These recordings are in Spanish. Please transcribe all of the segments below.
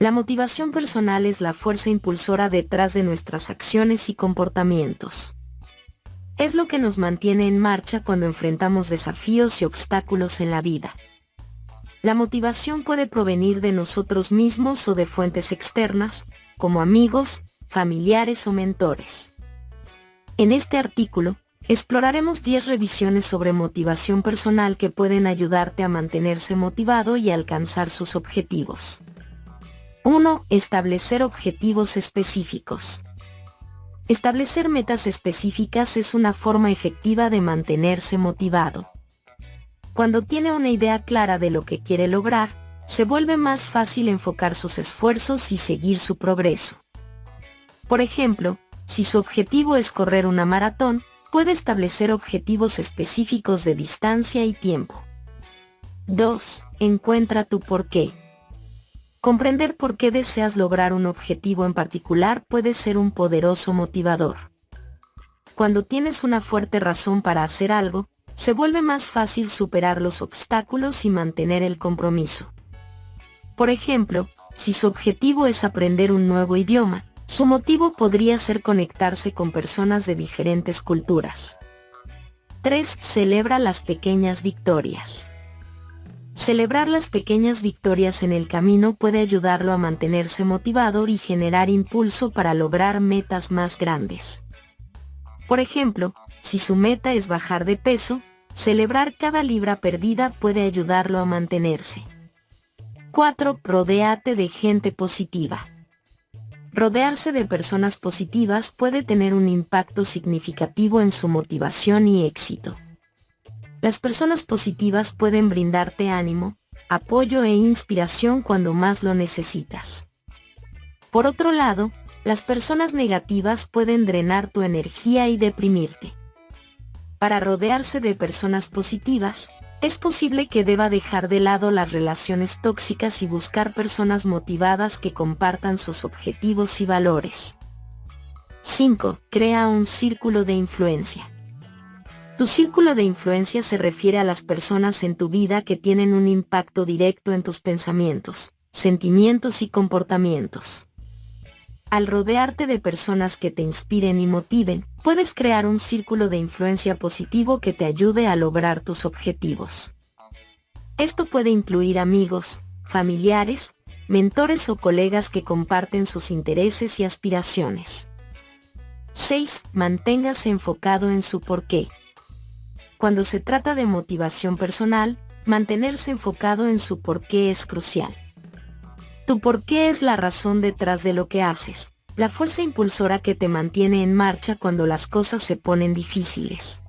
La motivación personal es la fuerza impulsora detrás de nuestras acciones y comportamientos. Es lo que nos mantiene en marcha cuando enfrentamos desafíos y obstáculos en la vida. La motivación puede provenir de nosotros mismos o de fuentes externas, como amigos, familiares o mentores. En este artículo, exploraremos 10 revisiones sobre motivación personal que pueden ayudarte a mantenerse motivado y alcanzar sus objetivos. 1. Establecer objetivos específicos. Establecer metas específicas es una forma efectiva de mantenerse motivado. Cuando tiene una idea clara de lo que quiere lograr, se vuelve más fácil enfocar sus esfuerzos y seguir su progreso. Por ejemplo, si su objetivo es correr una maratón, puede establecer objetivos específicos de distancia y tiempo. 2. Encuentra tu porqué. Comprender por qué deseas lograr un objetivo en particular puede ser un poderoso motivador. Cuando tienes una fuerte razón para hacer algo, se vuelve más fácil superar los obstáculos y mantener el compromiso. Por ejemplo, si su objetivo es aprender un nuevo idioma, su motivo podría ser conectarse con personas de diferentes culturas. 3. Celebra las pequeñas victorias. Celebrar las pequeñas victorias en el camino puede ayudarlo a mantenerse motivado y generar impulso para lograr metas más grandes. Por ejemplo, si su meta es bajar de peso, celebrar cada libra perdida puede ayudarlo a mantenerse. 4. Rodéate de gente positiva. Rodearse de personas positivas puede tener un impacto significativo en su motivación y éxito. Las personas positivas pueden brindarte ánimo, apoyo e inspiración cuando más lo necesitas. Por otro lado, las personas negativas pueden drenar tu energía y deprimirte. Para rodearse de personas positivas, es posible que deba dejar de lado las relaciones tóxicas y buscar personas motivadas que compartan sus objetivos y valores. 5. Crea un círculo de influencia. Tu círculo de influencia se refiere a las personas en tu vida que tienen un impacto directo en tus pensamientos, sentimientos y comportamientos. Al rodearte de personas que te inspiren y motiven, puedes crear un círculo de influencia positivo que te ayude a lograr tus objetivos. Esto puede incluir amigos, familiares, mentores o colegas que comparten sus intereses y aspiraciones. 6. Manténgase enfocado en su porqué. Cuando se trata de motivación personal, mantenerse enfocado en su porqué es crucial. Tu porqué es la razón detrás de lo que haces, la fuerza impulsora que te mantiene en marcha cuando las cosas se ponen difíciles.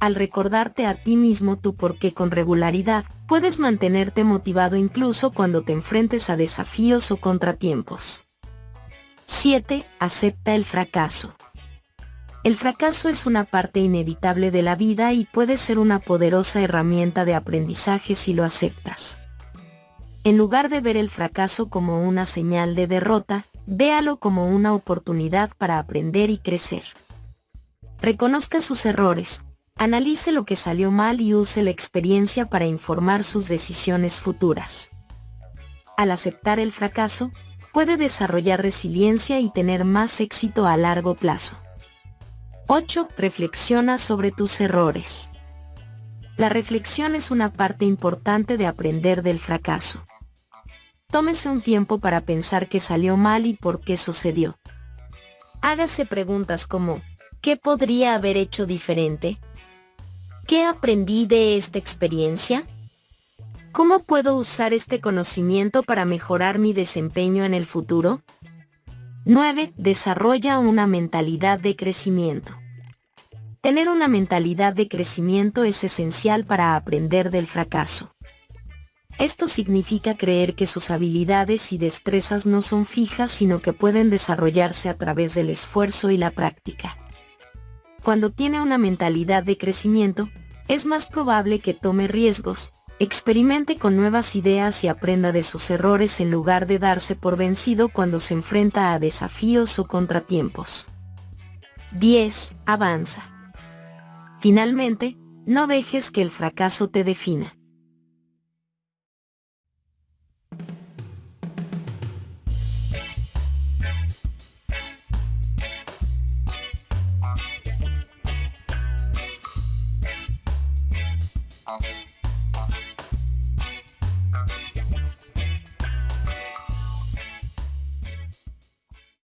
Al recordarte a ti mismo tu porqué con regularidad, puedes mantenerte motivado incluso cuando te enfrentes a desafíos o contratiempos. 7. Acepta el fracaso. El fracaso es una parte inevitable de la vida y puede ser una poderosa herramienta de aprendizaje si lo aceptas. En lugar de ver el fracaso como una señal de derrota, véalo como una oportunidad para aprender y crecer. Reconozca sus errores, analice lo que salió mal y use la experiencia para informar sus decisiones futuras. Al aceptar el fracaso, puede desarrollar resiliencia y tener más éxito a largo plazo. 8. Reflexiona sobre tus errores. La reflexión es una parte importante de aprender del fracaso. Tómese un tiempo para pensar qué salió mal y por qué sucedió. Hágase preguntas como, ¿qué podría haber hecho diferente? ¿Qué aprendí de esta experiencia? ¿Cómo puedo usar este conocimiento para mejorar mi desempeño en el futuro? 9. Desarrolla una mentalidad de crecimiento. Tener una mentalidad de crecimiento es esencial para aprender del fracaso. Esto significa creer que sus habilidades y destrezas no son fijas sino que pueden desarrollarse a través del esfuerzo y la práctica. Cuando tiene una mentalidad de crecimiento, es más probable que tome riesgos, experimente con nuevas ideas y aprenda de sus errores en lugar de darse por vencido cuando se enfrenta a desafíos o contratiempos. 10. Avanza. Finalmente, no dejes que el fracaso te defina.